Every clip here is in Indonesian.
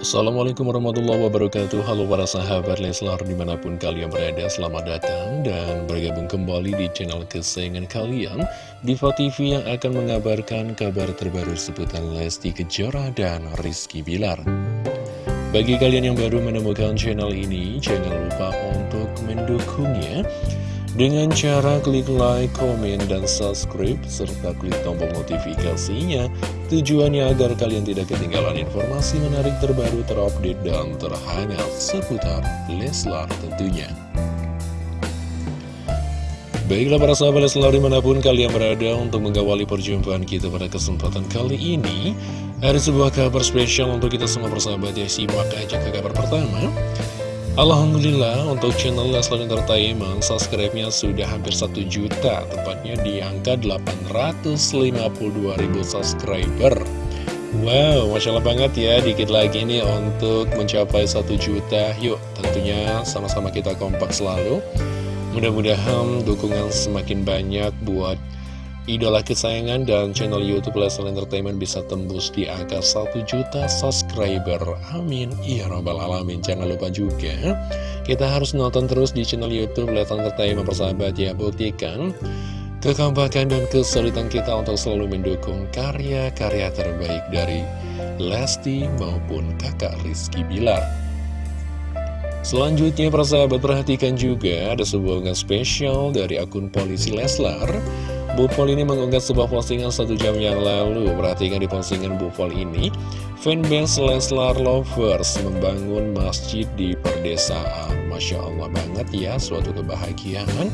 Assalamualaikum warahmatullahi wabarakatuh. Halo para sahabat Leslar di mana pun kalian berada Selamat datang dan bergabung kembali di channel kesayangan kalian. Diva TV yang akan mengabarkan kabar terbaru seputar Lesti Kejora dan Rizky Bilar. Bagi kalian yang baru menemukan channel ini Jangan lupa untuk mendukungnya. Dengan cara klik like, komen, dan subscribe, serta klik tombol notifikasinya, tujuannya agar kalian tidak ketinggalan informasi menarik terbaru terupdate dan terhangat seputar Leslar tentunya. Baiklah para sahabat Leslar di mana pun kalian berada untuk mengawali perjumpaan kita pada kesempatan kali ini Ada sebuah kabar spesial untuk kita semua persahabat ya Simak aja ke kabar pertama Alhamdulillah untuk channel Leslar Entertainment subscribe-nya sudah hampir 1 juta. Tepatnya di angka 852 ribu subscriber. Wow, Masya Allah banget ya Dikit lagi nih untuk mencapai 1 juta. Yuk tentunya sama-sama kita kompak selalu. Mudah-mudahan dukungan semakin banyak buat idola kesayangan dan channel Youtube Leslie Entertainment bisa tembus di angka 1 juta subscriber. Amin. Ya Rabbal Alamin. Jangan lupa juga, kita harus nonton terus di channel Youtube Leslie Entertainment persahabat ya. Buktikan kekompakan dan kesulitan kita untuk selalu mendukung karya-karya terbaik dari Lesti maupun kakak Rizky Bilar. Selanjutnya persahabat perhatikan juga ada sebuah spesial dari akun polisi Leslar Bu Pol ini mengunggah sebuah postingan satu jam yang lalu. Perhatikan di postingan Bu Pol ini Fanbase Leslar Lovers membangun masjid di perdesaan. Masya Allah banget ya Suatu kebahagiaan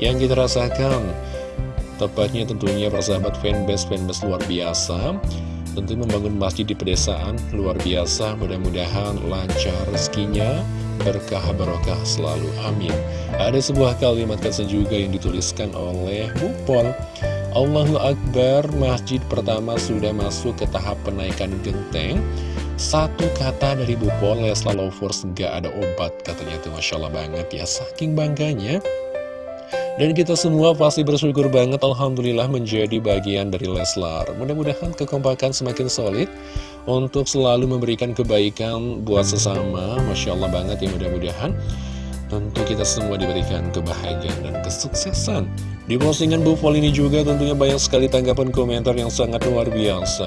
yang kita rasakan. Tepatnya tentunya persahabat fanbase-fanbase luar biasa. Tentu membangun masjid di pedesaan luar biasa Mudah-mudahan lancar rezekinya berkah barokah selalu amin. Ada sebuah kalimat kata juga yang dituliskan oleh Bupol Allahu Akbar masjid pertama sudah masuk ke tahap penaikan genteng. Satu kata dari Bupol Lesla Lovers gak ada obat katanya tuh Masya Allah banget ya saking bangganya dan kita semua pasti bersyukur banget Alhamdulillah menjadi bagian dari Leslar. Mudah-mudahan kekompakan semakin solid Untuk selalu memberikan kebaikan buat sesama. Masya Allah banget ya mudah-mudahan Tentu kita semua diberikan kebahagiaan dan kesuksesan. Di postingan Bu ini juga tentunya banyak sekali tanggapan komentar yang sangat luar biasa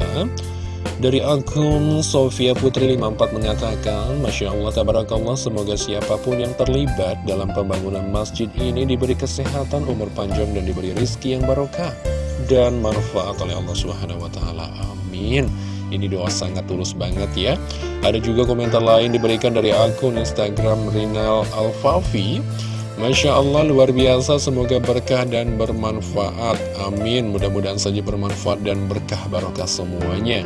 dari akun Sofia Putri 54 mengatakan, Masya Allah, Tabarakallah, semoga siapa pun yang terlibat dalam pembangunan masjid ini diberi kesehatan, umur panjang, dan diberi rizki yang barokah dan manfaat oleh Allah Subhanahu Wa Taala. Amin. Ini doa sangat tulus banget ya. Ada juga komentar lain diberikan dari akun Instagram Rinal Alfafi. Masya Allah luar biasa semoga berkah dan bermanfaat Amin mudah-mudahan saja bermanfaat dan berkah barokah semuanya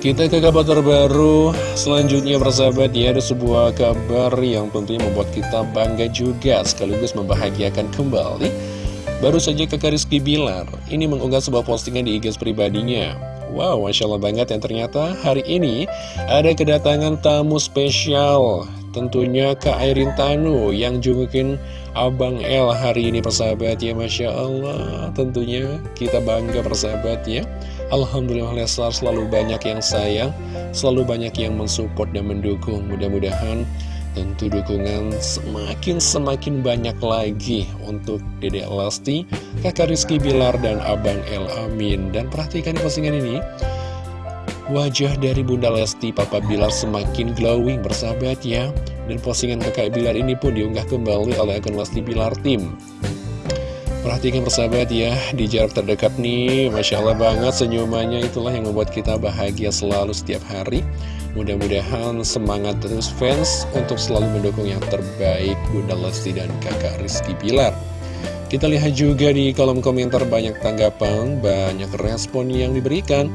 kita ke kabar terbaru. Selanjutnya persahabat ya ada sebuah kabar yang tentunya membuat kita bangga juga sekaligus membahagiakan kembali. Baru saja kakak Rizky Bilar ini mengunggah sebuah postingan di IG pribadinya. Wow, Masya Allah banget yang ternyata hari ini ada kedatangan tamu spesial Tentunya Kak Airin Tanu yang jungukin Abang L hari ini persahabat ya Masya Allah. Tentunya kita bangga persahabat ya. Alhamdulillah Leslar selalu banyak yang sayang Selalu banyak yang mensupport dan mendukung. Mudah-mudahan tentu dukungan semakin-semakin banyak lagi Untuk Dede Lesti, Kakak Rizky Bilar, dan Abang El. Amin. Dan perhatikan postingan ini Wajah dari Bunda Lesti Papa Bilar semakin glowing bersahabat ya Dan postingan kakak Bilar ini pun diunggah kembali oleh akun Lesti Bilar Tim Perhatikan persahabat ya, di jarak terdekat nih, Masya Allah banget senyumannya itulah yang membuat kita bahagia selalu setiap hari. Mudah-mudahan semangat terus fans untuk selalu mendukung yang terbaik Bunda Lesti dan kakak Rizky Pilar. Kita lihat juga di kolom komentar banyak tanggapan, banyak respon yang diberikan.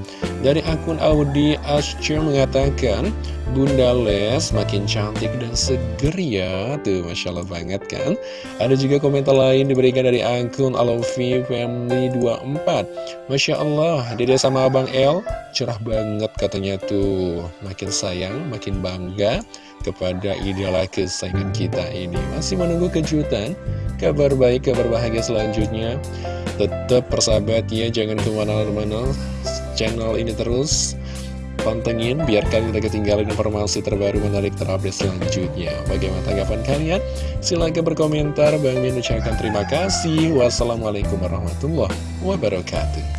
Dari akun Audi Ascer mengatakan, Bunda Les makin cantik dan seger ya. Tuh, Masya Allah banget kan. Ada juga komentar lain diberikan dari akun Alofi Family 24. Masya Allah, Dede sama Abang El cerah banget katanya tuh. Makin sayang, makin bangga kepada idola kesayangan kita ini. Masih menunggu kejutan kabar baik, kabar bahagia selanjutnya Tetap persahabat ya, jangan ke mana-mana Channel ini terus pantengin biar kalian tidak ketinggalan informasi terbaru menarik terupdate selanjutnya. Bagaimana tanggapan kalian? Silahkan berkomentar. Bang Min ucapkan terima kasih. Wassalamualaikum warahmatullahi wabarakatuh.